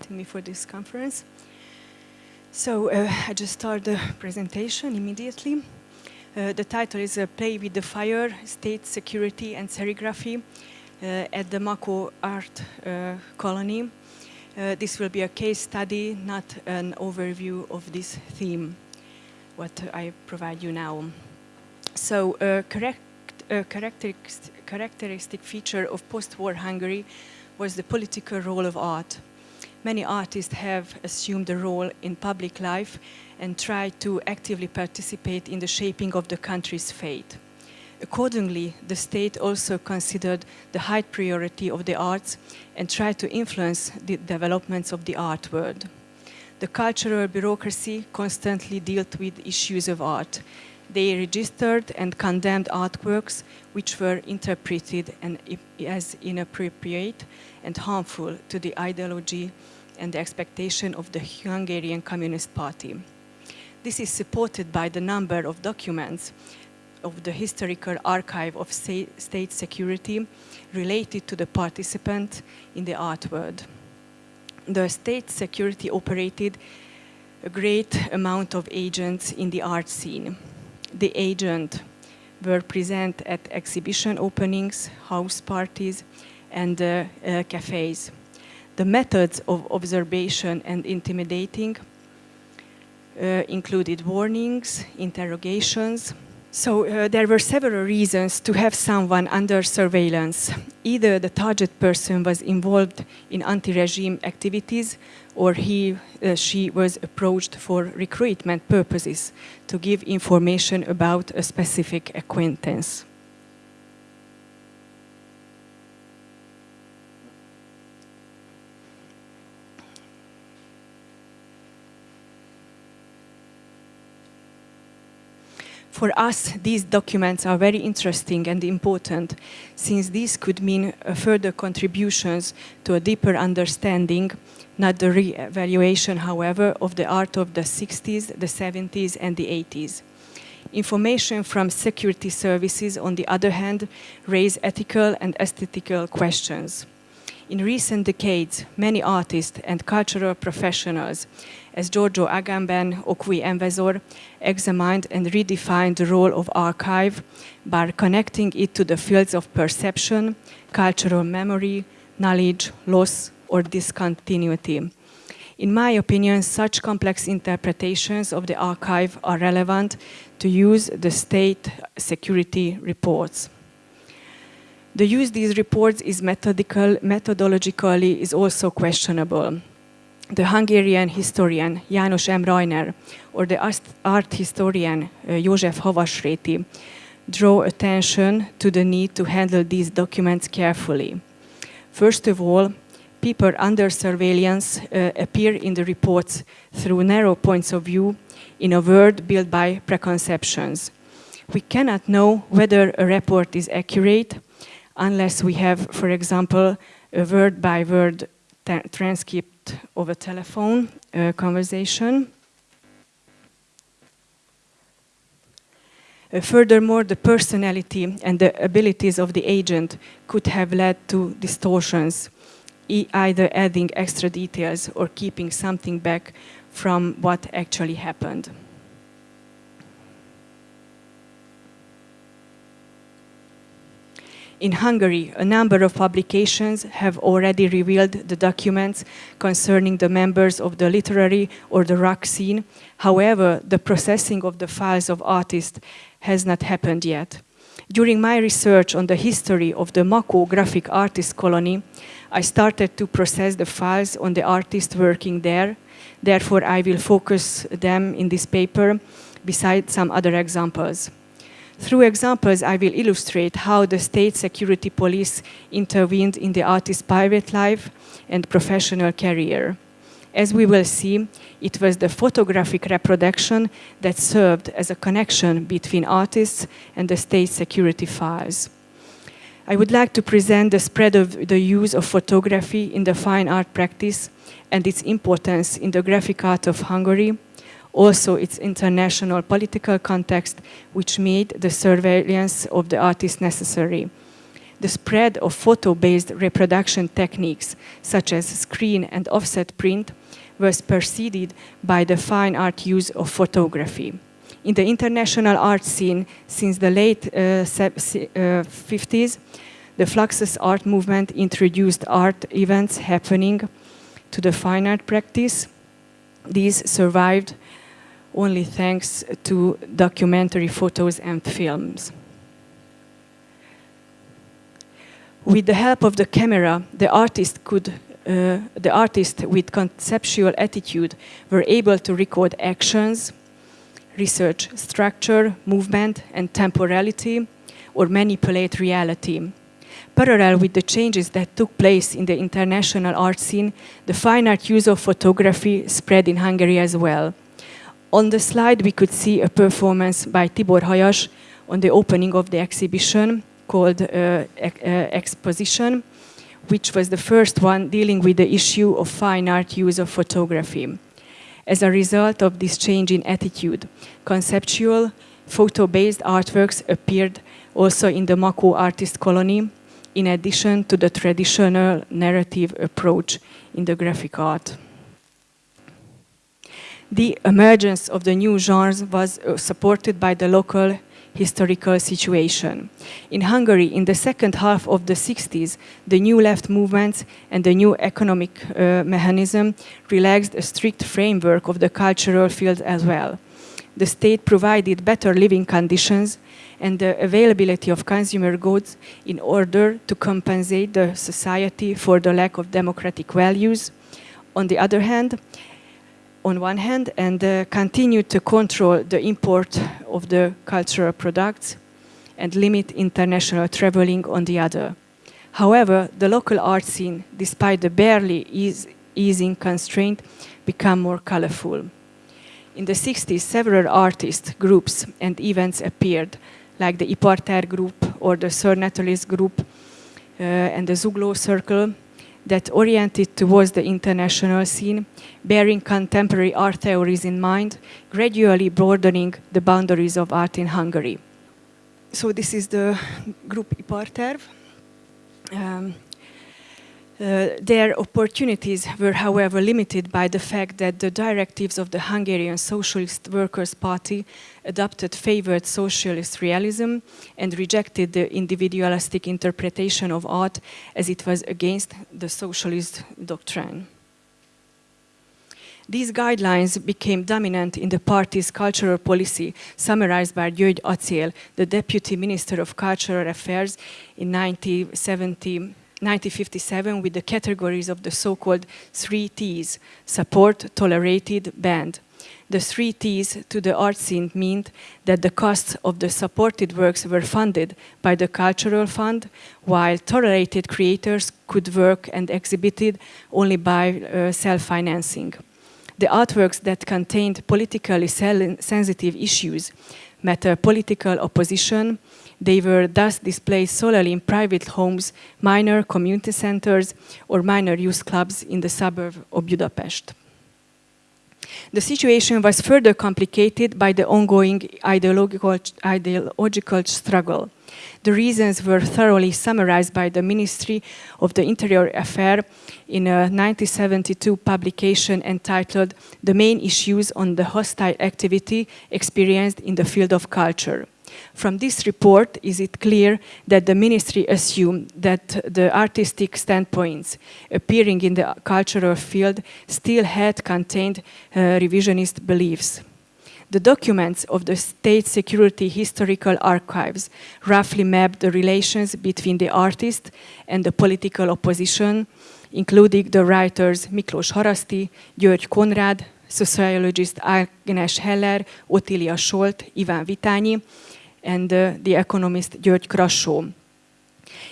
inviting me for this conference. So uh, I just start the presentation immediately. Uh, the title is uh, Play with the Fire, State Security and Serigraphy uh, at the Makó Art uh, Colony. Uh, this will be a case study, not an overview of this theme, what I provide you now. So a correct, characteristic, characteristic feature of post-war Hungary was the political role of art. Many artists have assumed a role in public life and tried to actively participate in the shaping of the country's fate. Accordingly, the state also considered the high priority of the arts and tried to influence the developments of the art world. The cultural bureaucracy constantly dealt with issues of art. They registered and condemned artworks which were interpreted as inappropriate and harmful to the ideology and the expectation of the Hungarian Communist Party. This is supported by the number of documents of the historical archive of state security related to the participant in the art world. The state security operated a great amount of agents in the art scene. The agent were present at exhibition openings, house parties, and uh, uh, cafes. The methods of observation and intimidating uh, included warnings, interrogations, so uh, there were several reasons to have someone under surveillance. Either the target person was involved in anti-regime activities or he, uh, she was approached for recruitment purposes to give information about a specific acquaintance. For us, these documents are very interesting and important, since these could mean uh, further contributions to a deeper understanding, not the re-evaluation, however, of the art of the 60s, the 70s and the 80s. Information from security services, on the other hand, raise ethical and aesthetical questions. In recent decades, many artists and cultural professionals as Giorgio Agamben, Okwui Enwezor, examined and redefined the role of archive by connecting it to the fields of perception, cultural memory, knowledge, loss, or discontinuity. In my opinion, such complex interpretations of the archive are relevant to use the state security reports. The use these reports is methodical, methodologically is also questionable the Hungarian historian János M. Rainer or the art historian uh, József Havasréti draw attention to the need to handle these documents carefully. First of all, people under surveillance uh, appear in the reports through narrow points of view in a world built by preconceptions. We cannot know whether a report is accurate unless we have, for example, a word-by-word -word transcript a telephone uh, conversation. Uh, furthermore, the personality and the abilities of the agent could have led to distortions, e either adding extra details or keeping something back from what actually happened. In Hungary, a number of publications have already revealed the documents concerning the members of the literary or the rock scene. However, the processing of the files of artists has not happened yet. During my research on the history of the Makó graphic artist colony, I started to process the files on the artists working there. Therefore, I will focus them in this paper beside some other examples. Through examples, I will illustrate how the state security police intervened in the artist's private life and professional career. As we will see, it was the photographic reproduction that served as a connection between artists and the state security files. I would like to present the spread of the use of photography in the fine art practice and its importance in the graphic art of Hungary, also its international political context, which made the surveillance of the artist necessary. the spread of photo-based reproduction techniques, such as screen and offset print, was preceded by the fine art use of photography. In the international art scene since the late uh, 50s, uh, the Fluxus art movement introduced art events happening to the fine art practice. These survived only thanks to documentary photos and films. With the help of the camera, the artist could uh, the artist with conceptual attitude were able to record actions, research structure, movement and temporality, or manipulate reality. Parallel with the changes that took place in the international art scene, the fine art use of photography spread in Hungary as well. On the slide, we could see a performance by Tibor Hajas on the opening of the exhibition called uh, uh, Exposition, which was the first one dealing with the issue of fine art use of photography. As a result of this change in attitude, conceptual, photo-based artworks appeared also in the Makó artist colony, in addition to the traditional narrative approach in the graphic art the emergence of the new genres was uh, supported by the local historical situation. In Hungary, in the second half of the 60s, the new left movements and the new economic uh, mechanism relaxed a strict framework of the cultural field as well. The state provided better living conditions and the availability of consumer goods in order to compensate the society for the lack of democratic values. On the other hand, on one hand and uh, continue to control the import of the cultural products and limit international traveling on the other. However, the local art scene, despite the barely ease, easing constraint, become more colorful. In the 60s, several artists, groups and events appeared, like the Iparterv group or the Sir Natalis group uh, and the Zugló Circle, that oriented towards the international scene, bearing contemporary art theories in mind, gradually broadening the boundaries of art in Hungary. So this is the group Iparterv. Um, uh, their opportunities were, however, limited by the fact that the directives of the Hungarian Socialist Workers' Party adopted favored socialist realism and rejected the individualistic interpretation of art as it was against the socialist doctrine. These guidelines became dominant in the party's cultural policy, summarized by György Aczél, the Deputy Minister of Cultural Affairs in 1970 1957 with the categories of the so-called three T's, support, tolerated, banned. The three T's to the art scene meant that the costs of the supported works were funded by the Cultural Fund, while tolerated creators could work and exhibited only by uh, self-financing. The artworks that contained politically sensitive issues, matter political opposition, they were thus displayed solely in private homes, minor community centers, or minor youth clubs in the suburb of Budapest. The situation was further complicated by the ongoing ideological, ideological struggle. The reasons were thoroughly summarized by the Ministry of the Interior Affairs in a 1972 publication entitled The Main Issues on the Hostile Activity Experienced in the Field of Culture. From this report, is it clear that the ministry assumed that the artistic standpoints appearing in the cultural field still had contained uh, revisionist beliefs. The documents of the State Security Historical Archives roughly map the relations between the artist and the political opposition, including the writers Miklós Haraszti, György Konrád, sociologist Agnes Heller, Ottilia Solt, Iván Vitányi, and uh, the economist György Krassó.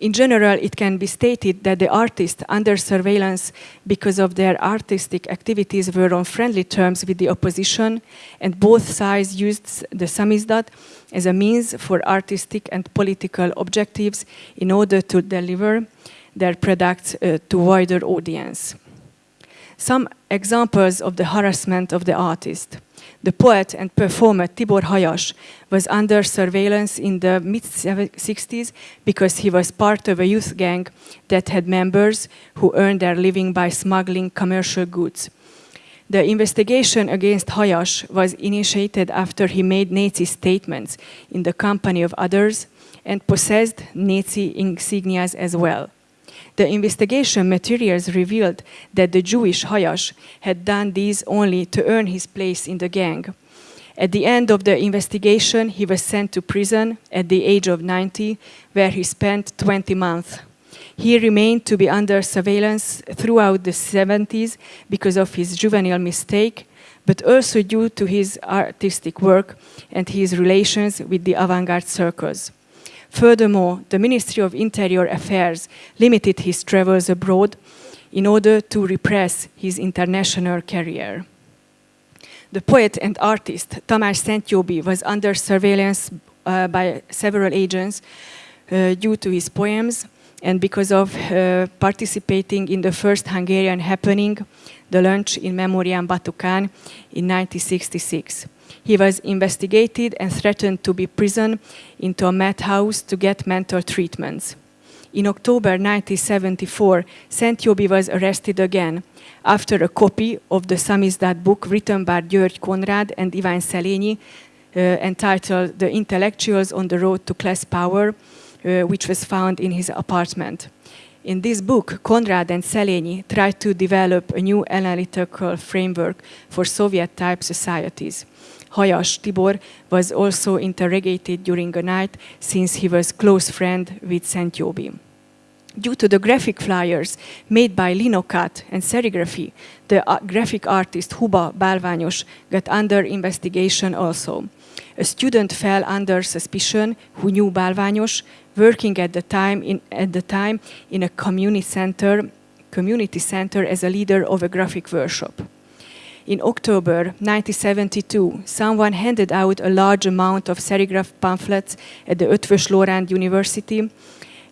In general, it can be stated that the artists under surveillance because of their artistic activities were on friendly terms with the opposition and both sides used the samizdat as a means for artistic and political objectives in order to deliver their products uh, to wider audience. Some examples of the harassment of the artist. The poet and performer Tibor Hajas was under surveillance in the mid-60s because he was part of a youth gang that had members who earned their living by smuggling commercial goods. The investigation against Hajas was initiated after he made Nazi statements in the company of others and possessed Nazi insignias as well. The investigation materials revealed that the Jewish Hajas had done these only to earn his place in the gang. At the end of the investigation, he was sent to prison at the age of 90, where he spent 20 months. He remained to be under surveillance throughout the 70s because of his juvenile mistake, but also due to his artistic work and his relations with the avant-garde circles. Furthermore, the Ministry of Interior Affairs limited his travels abroad in order to repress his international career. The poet and artist Tamás Szentjóby was under surveillance uh, by several agents uh, due to his poems and because of uh, participating in the first Hungarian happening, the lunch in Memoriam Batu Khan in 1966. He was investigated and threatened to be prisoned into a madhouse to get mental treatments. In October 1974, Szentjóby was arrested again after a copy of the samizdat book written by György Konrad and Ivan Szelényi uh, entitled The Intellectuals on the Road to Class Power, uh, which was found in his apartment. In this book, Konrad and Szelényi tried to develop a new analytical framework for Soviet-type societies. Hajas Tibor was also interrogated during a night since he was close friend with Szentjóby. Due to the graphic flyers made by Linocut and serigraphy, the graphic artist Huba Bálványos got under investigation also. A student fell under suspicion who knew Bálványos, working at the time in, at the time in a community center, community center as a leader of a graphic workshop. In October 1972, someone handed out a large amount of serigraph pamphlets at the Eötvös Loránd University,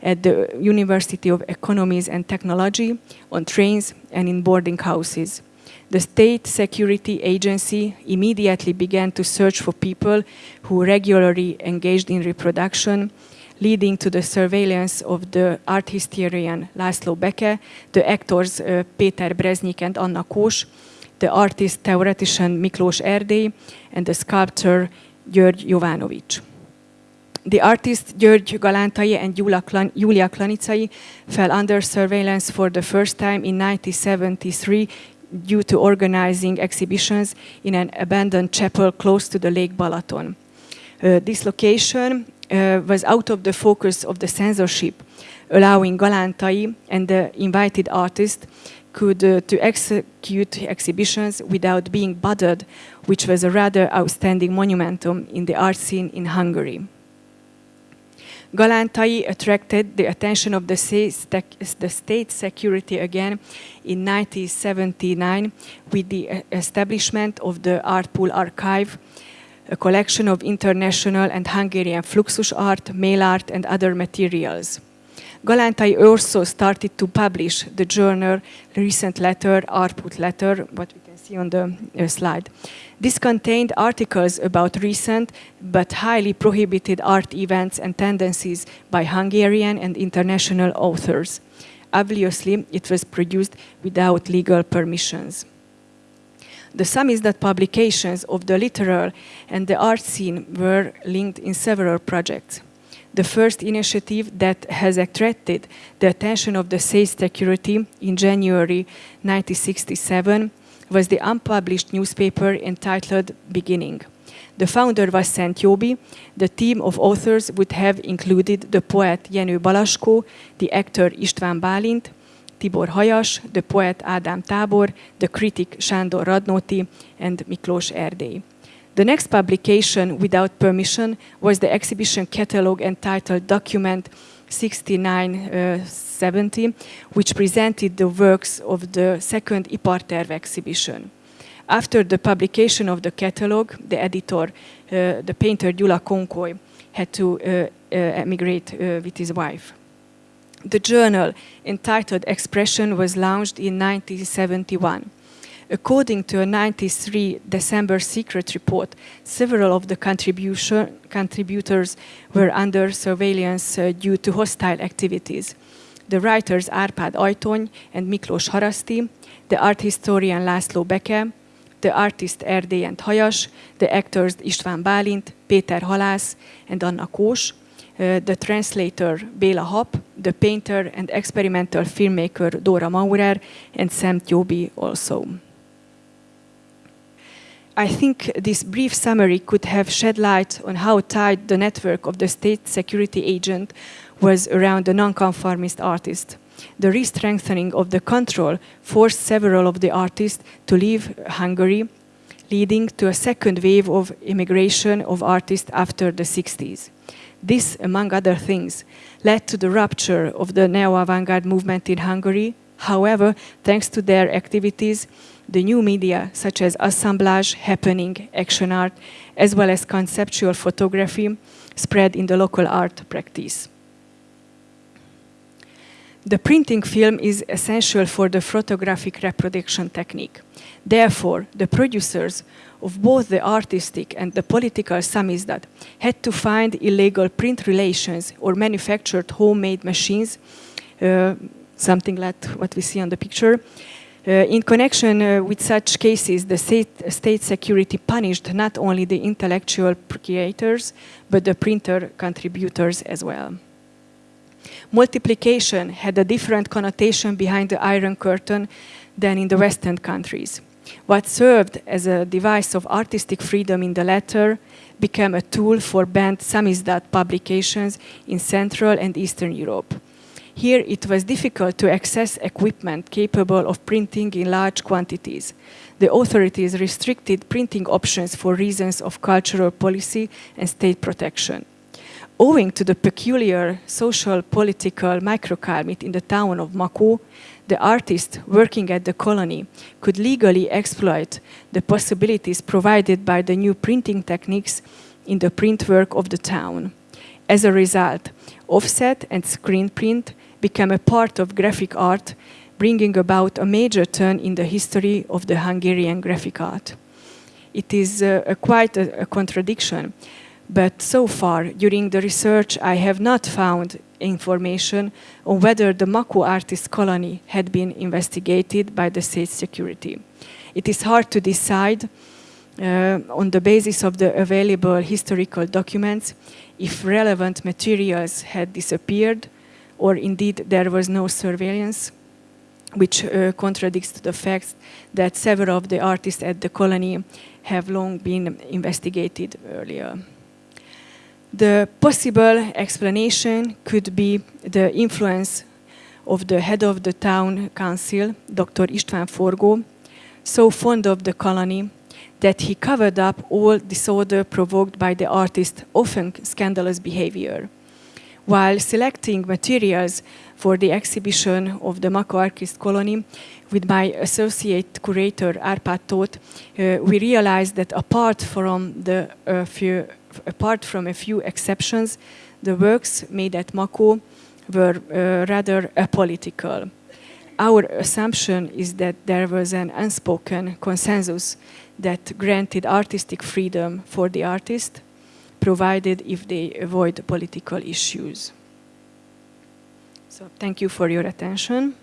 at the University of Economies and Technology, on trains and in boarding houses. The State Security Agency immediately began to search for people who regularly engaged in reproduction, leading to the surveillance of the art historian László Beke, the actors uh, Péter Breznyik and Anna Kós, the artist theoretician Miklós Erdély and the sculptor György Jovanovic. The artist György Galántai and Julia Klaniczay fell under surveillance for the first time in 1973 due to organizing exhibitions in an abandoned chapel close to the Lake Balaton. Uh, this location uh, was out of the focus of the censorship, allowing Galántai and the invited artist could uh, to execute exhibitions without being bothered, which was a rather outstanding monumentum in the art scene in Hungary. Galántai attracted the attention of the state, the state security again in 1979 with the establishment of the Artpool Archive, a collection of international and Hungarian fluxus art, mail art and other materials. Galántai also started to publish the journal Recent Letter, Artpool Letter, what we can see on the uh, slide. This contained articles about recent but highly prohibited art events and tendencies by Hungarian and international authors. Obviously, it was produced without legal permissions. The samizdat publications of the literal and the art scene were linked in several projects the first initiative that has attracted the attention of the state security in January 1967 was the unpublished newspaper entitled Beginning. The founder was Szentjóby. The team of authors would have included the poet Jenő Balaskó, the actor István Bálint, Tibor Hajas, the poet Ádám Tábor, the critic Sándor Radnóti, and Miklós Erdély. The next publication without permission was the exhibition catalogue entitled Document 6970, uh, which presented the works of the second Iparterv exhibition. After the publication of the catalogue, the editor, uh, the painter Gyula Konkoly, had to uh, uh, emigrate uh, with his wife. The journal entitled Expression was launched in 1971. According to a 93 December secret report, several of the contributors were under surveillance uh, due to hostile activities. The writers Árpád Ajtony and Miklós Haraszti, the art historian László Beke, the artist and Hajas, the actors István Bálint, Péter Halász, and Anna Kós, uh, the translator Béla Hap, the painter and experimental filmmaker Dora Maurer, and Szentjóby also. I think this brief summary could have shed light on how tight the network of the state security agent was around the nonconformist artist. The re-strengthening of the control forced several of the artists to leave Hungary, leading to a second wave of immigration of artists after the 60s. This, among other things, led to the rupture of the neo-avant-garde movement in Hungary. However, thanks to their activities, the new media such as assemblage, happening, action art, as well as conceptual photography spread in the local art practice. The printing film is essential for the photographic reproduction technique. Therefore, the producers of both the artistic and the political samizdat had to find illegal print relations or manufactured homemade machines, uh, something like what we see on the picture. Uh, in connection uh, with such cases, the state, state, security punished not only the intellectual creators, but the printer contributors as well. Multiplication had a different connotation behind the Iron Curtain than in the Western countries. What served as a device of artistic freedom in the latter became a tool for banned samizdat publications in Central and Eastern Europe. Here it was difficult to access equipment capable of printing in large quantities. The authorities restricted printing options for reasons of cultural policy and state protection. Owing to the peculiar social political microclimate in the town of Makó, the artist working at the colony could legally exploit the possibilities provided by the new printing techniques in the print work of the town. As a result, offset and screen print became a part of graphic art, bringing about a major turn in the history of the Hungarian graphic art. It is uh, a quite a, a contradiction, but so far, during the research, I have not found information on whether the Makó artist colony had been investigated by the state security. It is hard to decide uh, on the basis of the available historical documents if relevant materials had disappeared or indeed there was no surveillance which uh, contradicts the fact that several of the artists at the colony have long been investigated earlier. The possible explanation could be the influence of the head of the town council, Dr. István Forgó, so fond of the colony that he covered up all disorder provoked by the artist's often scandalous behavior. While selecting materials for the exhibition of the Makó Artist Colony with my associate curator Árpád Tóth, uh, we realized that apart from the uh, few apart from a few exceptions, the works made at Makó were uh, rather apolitical. Our assumption is that there was an unspoken consensus that granted artistic freedom for the artist, provided if they avoid political issues. So thank you for your attention.